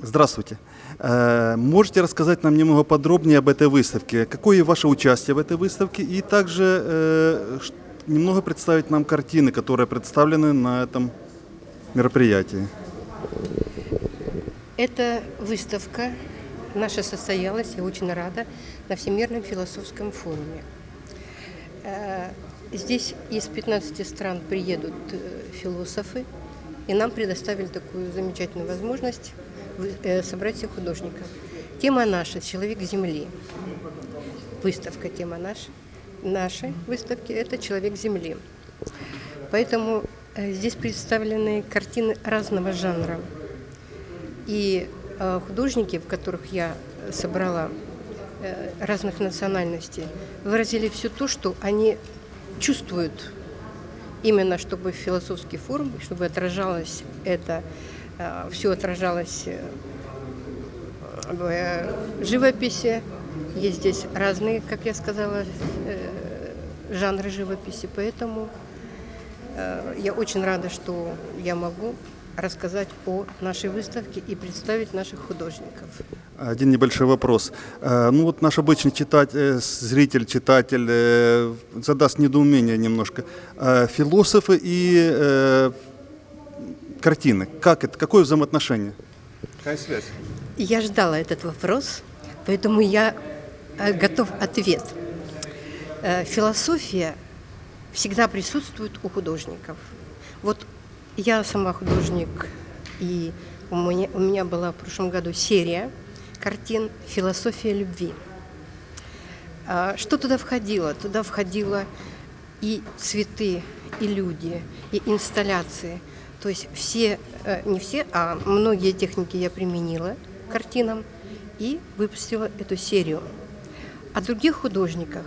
Здравствуйте. Э, Можете рассказать нам немного подробнее об этой выставке? Какое ваше участие в этой выставке? И также э, немного представить нам картины, которые представлены на этом мероприятии. Эта выставка наша состоялась, я очень рада, на Всемирном философском форуме. Э, Здесь из 15 стран приедут философы, и нам предоставили такую замечательную возможность э, собрать всех художников. Тема наша «Человек Земли». Выставка тема наша, нашей выставки – это «Человек Земли». Поэтому э, здесь представлены картины разного жанра. И э, художники, в которых я собрала разных национальностей, выразили все то, что они чувствуют, именно чтобы философский форум, чтобы отражалось это, все отражалось э, в э, живописи. Есть здесь разные, как я сказала, э, жанры живописи, поэтому э, я очень рада, что я могу рассказать о нашей выставке и представить наших художников. Один небольшой вопрос. Э, Ну вот наш обычный читатель, зритель, читатель э, задаст недоумение немножко. Э, Философы и э, картины. Как это? Какое взаимоотношение? Какая связь? Я ждала этот вопрос, поэтому я э, готов ответ. Э, Философия всегда присутствует у художников. Вот я сама художник, и у меня, у меня была в прошлом году серия картин «Философия любви». А, Что туда входило? Туда входило и цветы, и люди, и инсталляции. То есть все, э, не все, а многие техники я применила картинам и выпустила эту серию. О других художниках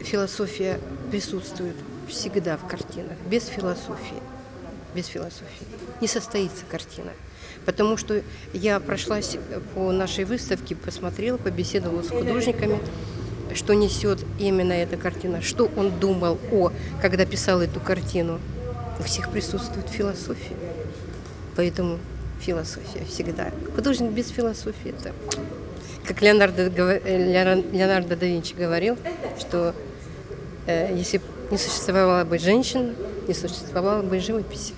философия присутствует всегда в картинах. Без философии, без философии не состоится картина. Потому что я прошлась по нашей выставке, посмотрела, побеседовала с художниками, что несет именно эта картина, что он думал о, когда писал эту картину. У всех присутствует философия. Поэтому философия всегда. Художник без философии это как Леонардо, э, Леонар- Леонардо да Винчи говорил, что э, если не существовало бы женщин, не существовало бы живописи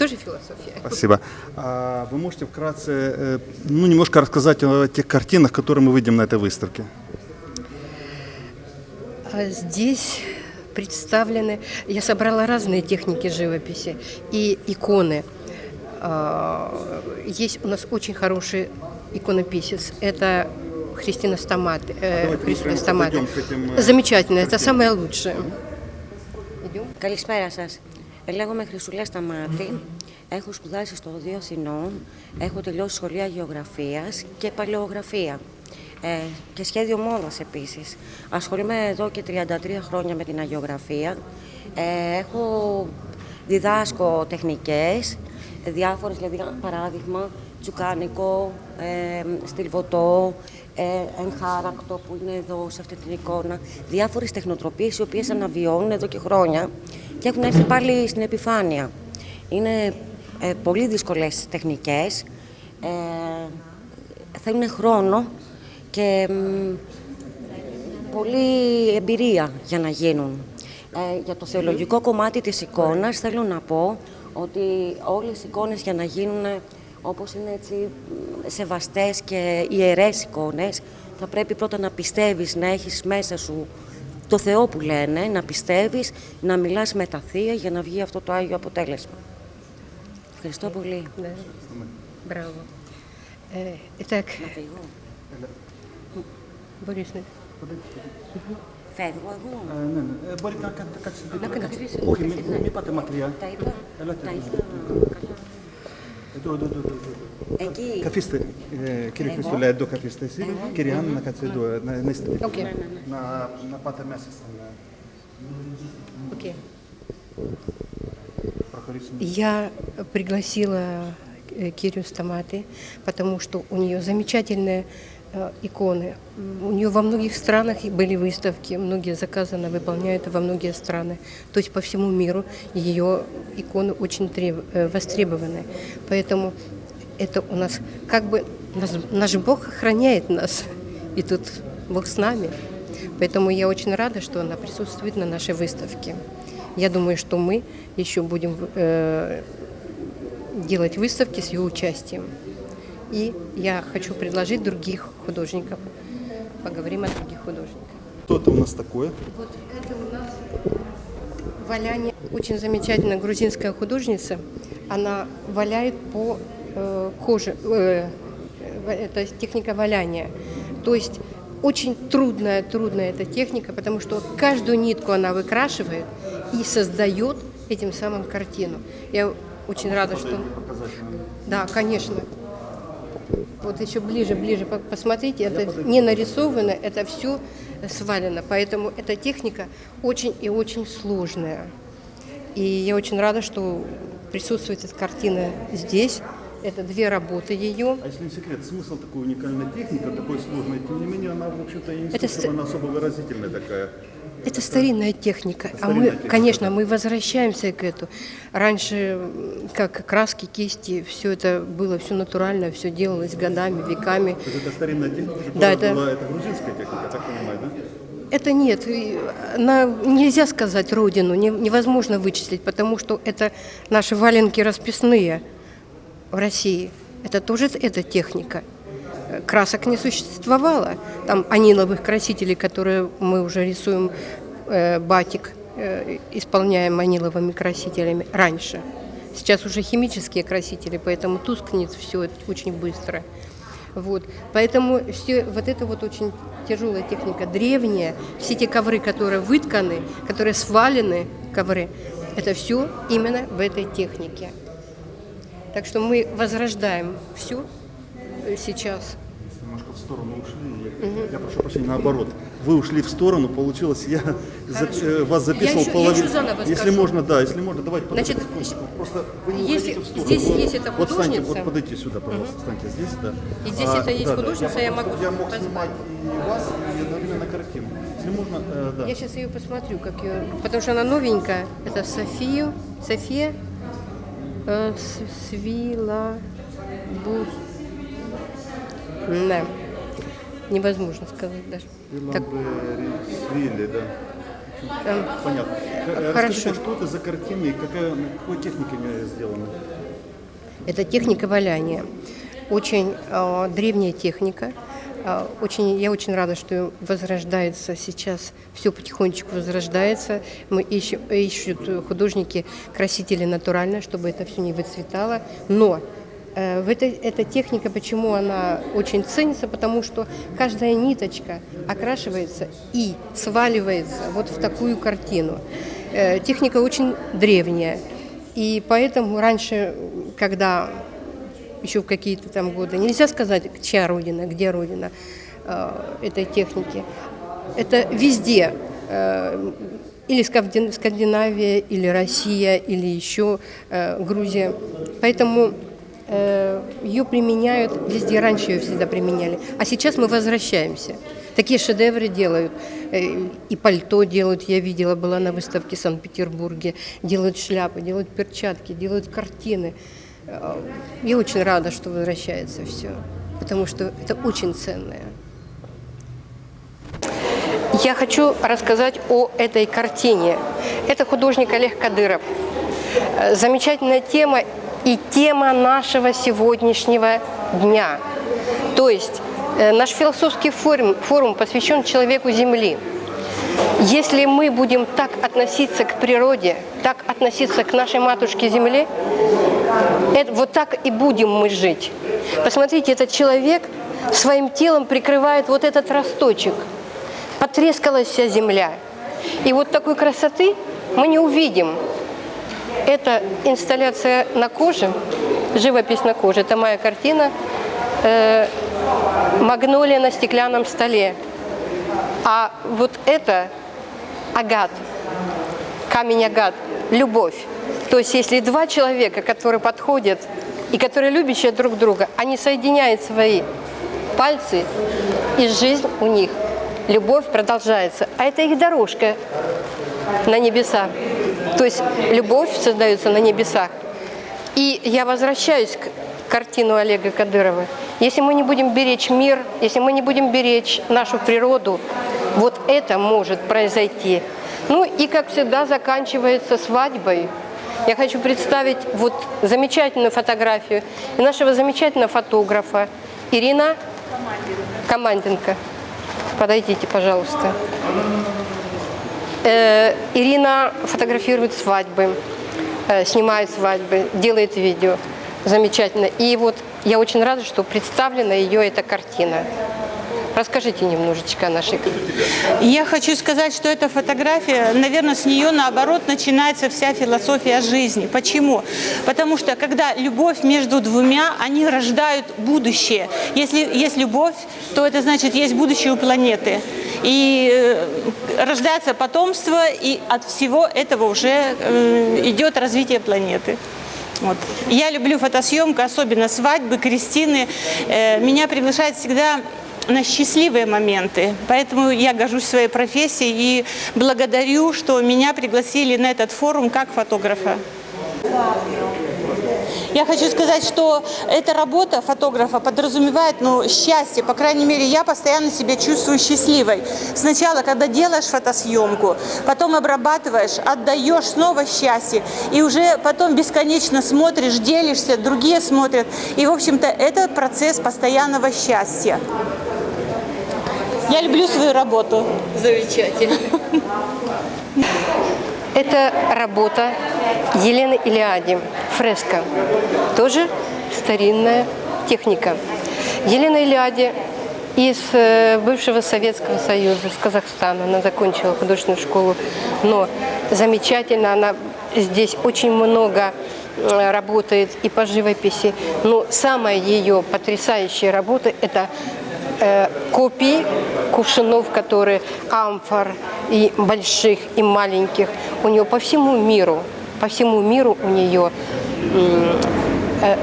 тоже философия. Спасибо. А вы можете вкратце, э, ну, немножко рассказать о тех картинах, которые мы видим на этой выставке? А здесь представлены, я собрала разные техники живописи и иконы. А, есть у нас очень хороший иконописец. Это Христина Стамат. Э, а Христина Стамат. Э, Замечательно, это самое лучшее. Идем. Калисмайра, Сас. Λέγομαι Χρυσουλέα Σταμάτη. Έχω σπουδάσει στο Οδείο Αθηνών. Έχω τελειώσει σχολεία γεωγραφίας και παλαιογραφία. Ε, και σχέδιο μόδας επίσης. Ασχολούμαι εδώ και 33 χρόνια με την αγιογραφία. Ε, έχω διδάσκω τεχνικές, διάφορες, δηλαδή παράδειγμα, τσουκάνικο, ε, στυλβωτό, ε, εγχάρακτο που είναι εδώ σε αυτή την εικόνα. Διάφορες τεχνοτροπίες οι οποίες αναβιώνουν εδώ και χρόνια και έχουν έρθει πάλι στην επιφάνεια. Είναι ε, πολύ δύσκολες τεχνικές, ε, θέλουν χρόνο και μ, πολλή εμπειρία για να γίνουν. Ε, για το θεολογικό κομμάτι της εικόνας θέλω να πω ότι όλες οι εικόνες για να γίνουν όπως είναι έτσι μ, σεβαστές και ιερές εικόνες θα πρέπει πρώτα να πιστεύεις, να έχεις μέσα σου το Θεό που λένε, να πιστεύεις, να μιλάς με τα Θεία για να βγει αυτό το Άγιο αποτέλεσμα. Ευχαριστώ πολύ. Да. Браво. Э, Итак, Να φύγω. Борис, Φεύγω εγώ. Ναι, ναι. Μπορείτε να κάνετε κάτι στην Να καθίσετε. Όχι, μην μην πάτε μακριά. Τα είπα. Ελάτε Τα εδώ. είπα Kafiste, kjer je stole do kafiste, kjer je Anna kad se do na niste. Na na pata. Окей. Я пригласила Кирю Стаматы, потому что у нее замечательная иконы. М, У нее во многих странах были выставки, многие заказаны, выполняют во многие страны. То есть по всему миру ее иконы очень треб- э, востребованы. Поэтому это у нас как бы наш Бог охраняет нас. И тут Бог с нами. Поэтому я очень рада, что она присутствует на нашей выставке. Я думаю, что мы еще будем э, делать выставки с ее участием. И я хочу предложить других художников. Поговорим о других художниках. Что это у нас такое? Вот это у нас валяние. Очень замечательная грузинская художница. Она валяет по э, коже. Э, э, это техника валяния. То есть очень трудная, трудная эта техника, потому что каждую нитку она выкрашивает и создает этим самым картину. Я очень рада, что... Да, конечно. Вот еще ближе, ближе по- посмотрите, это не нарисовано, это все свалено. Поэтому эта техника очень и очень сложная. И я очень рада, что присутствует эта картина здесь. Это две работы ее. А если не секрет, смысл такой уникальной техники, такой сложной, тем не менее, она, в общем-то, и не Это скажем, ст- она особо выразительная такая. Это старинная техника. а Старинная мы, техника, конечно, мы возвращаемся к этому. Раньше, как краски, кисти, все это было все натурально, все делалось годами, веками. То есть это старинная техника, Да, это- была, это грузинская техника, я так понимаю, да? Это нет, и на, нельзя сказать родину, не- невозможно вычислить, потому что это наши валенки расписные в России. Это тоже эта техника. Красок не существовало. Там аниловых красителей, которые мы уже рисуем э, батик, э, исполняем аниловыми красителями раньше. Сейчас уже химические красители, поэтому тускнет все очень быстро. Вот. Поэтому все, вот это вот очень тяжелая техника, древняя, все те ковры, которые вытканы, которые свалены, ковры, это все именно в этой технике. Так что мы возрождаем все сейчас. Немножко в сторону ушли. Я, я прошу прощения, наоборот. Вы ушли в сторону, получилось, я за- э, вас записывал я половину. еще Если скажу. можно, да, если можно, давайте Значит, просто вы не если уходите в сторону. здесь Вот- есть эта вот художница. вот подойдите сюда, пожалуйста, встаньте здесь, да. И здесь это есть да, да. художница, я могу Я мог позвать. снимать и вас, и одновременно картину. Если можно, э, да. Я сейчас ее посмотрю, как ее, потому что она новенькая. Это София э, С- Свила Бус. Да. Невозможно сказать даже. Так, Свили, да. Понятно. Хорошо. Расскажите, что это за картины и какая, какой технике они сделаны? Это техника валяния. Очень э, древняя техника. Э, очень, я очень рада, что возрождается сейчас, все потихонечку возрождается. Мы ищем, ищут художники красители натурально, чтобы это все не выцветало. Но э, в этой, эта техника, почему она очень ценится, потому что каждая ниточка окрашивается и сваливается вот в такую картину. Э, техника очень древняя. И поэтому раньше, когда еще в какие-то там годы, нельзя сказать, чья родина, где родина э, этой техники. Это везде. э, или Скандин- Скандинавия, или Россия, или еще э, Грузия. Поэтому ее применяют везде. Раньше ее всегда применяли. А сейчас мы возвращаемся. Такие шедевры делают. И пальто делают, я видела, была на выставке в Санкт-Петербурге. Делают шляпы, делают перчатки, делают картины. Э, Я очень рада, что возвращается все, потому что это очень ценное. Я хочу рассказать о этой картине. Это художник Олег Кадыров. Э, Замечательная тема и тема нашего сегодняшнего дня. То есть э, наш философский форум, форум посвящен человеку Земли. Если мы будем так относиться к природе, так относиться к нашей матушке Земле, это, вот так и будем мы жить. Посмотрите, этот человек своим телом прикрывает вот этот росточек. Потрескалась вся земля. И вот такой красоты мы не увидим. Это инсталляция на коже, живопись на коже. Это моя картина э, «Магнолия на стеклянном столе». А вот это агат, камень агат, любовь. То есть если два человека, которые подходят и которые любящие друг друга, они соединяют свои пальцы, и жизнь у них, любовь продолжается. А это их дорожка на небеса. То есть любовь создается на небесах. И я возвращаюсь к картину Олега Кадырова. Если мы не будем беречь мир, если мы не будем беречь нашу природу, вот это может произойти. Ну и, как всегда, заканчивается свадьбой. Я хочу представить вот замечательную фотографию нашего замечательного фотографа Ирина Команденко. Подойдите, пожалуйста. Э, Ирина фотографирует свадьбы, э, снимает свадьбы, делает видео. Замечательно. И вот я очень рада, что представлена ее эта картина. Расскажите немножечко о нашей Я хочу сказать, что эта фотография, наверное, с нее наоборот начинается вся философия жизни. Почему? Потому что когда любовь между двумя, они рождают будущее. Если есть любовь, то это значит, есть будущее у планеты. И э, рождается потомство, и от всего этого уже э, идет развитие планеты. Вот. Я люблю фотосъемку, особенно свадьбы, крестины. Э, меня приглашают всегда на счастливые моменты. Поэтому я горжусь своей профессией и благодарю, что меня пригласили на этот форум как фотографа. Я хочу сказать, что эта работа фотографа подразумевает ну, счастье. По крайней мере, я постоянно себя чувствую счастливой. Сначала, когда делаешь фотосъемку, потом обрабатываешь, отдаешь снова счастье. И уже потом бесконечно смотришь, делишься, другие смотрят. И, в общем-то, это процесс постоянного счастья. Я люблю свою работу. Замечательно. Это работа Елены Илиади, фреска. Тоже старинная техника. Елена Илиади из э, бывшего Советского Союза, из Казахстана. Она закончила художественную школу, но замечательно, она здесь очень много э, работает и по живописи. Но самая ее потрясающая работа – это э, копии кувшинов, которые амфор и больших, и маленьких. У нее по всему миру, по всему миру у нее э,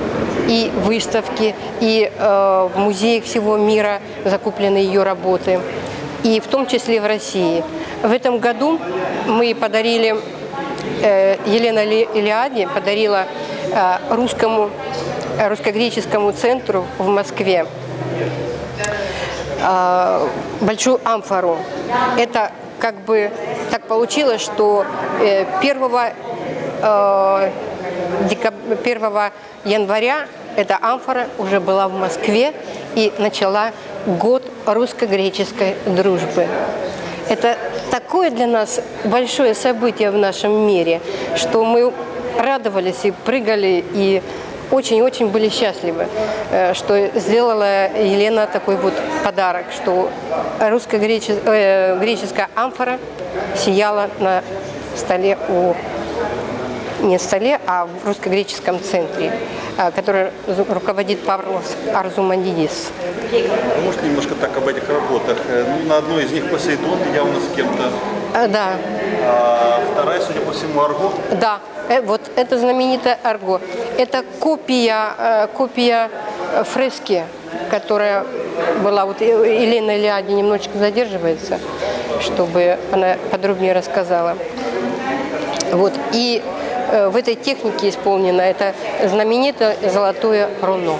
и выставки, и э, в музеях всего мира закуплены ее работы, и в том числе в России. В этом году мы подарили, э, Елена Илиади подарила русскому, русско-греческому центру в Москве э, большую амфору. Это как бы так получилось, что 1, э, 1 января эта амфора уже была в Москве и начала год русско-греческой дружбы. Это такое для нас большое событие в нашем мире, что мы радовались и прыгали, и очень-очень были счастливы, э, что сделала Елена такой вот подарок, что русско-греческая э, амфора сияла на столе у не столе, а в русско-греческом центре, э, который руководит Павлос Арзумандидис. Может немножко так об этих работах? Ну, на одной из них Посейдон явно с кем-то. Да. А вторая, судя по всему, Арго? Да. Э, вот это знаменитая Арго. Это копия, э, копия фрески, которая была, вот Елена Лиади немножечко задерживается, чтобы она подробнее рассказала. Вот. И э, в этой технике исполнено это знаменитое золотое руно.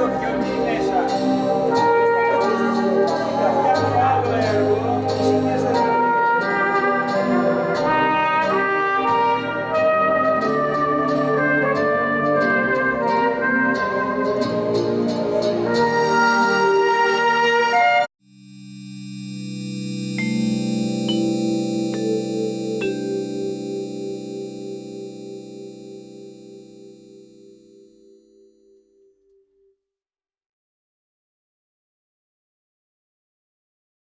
of you.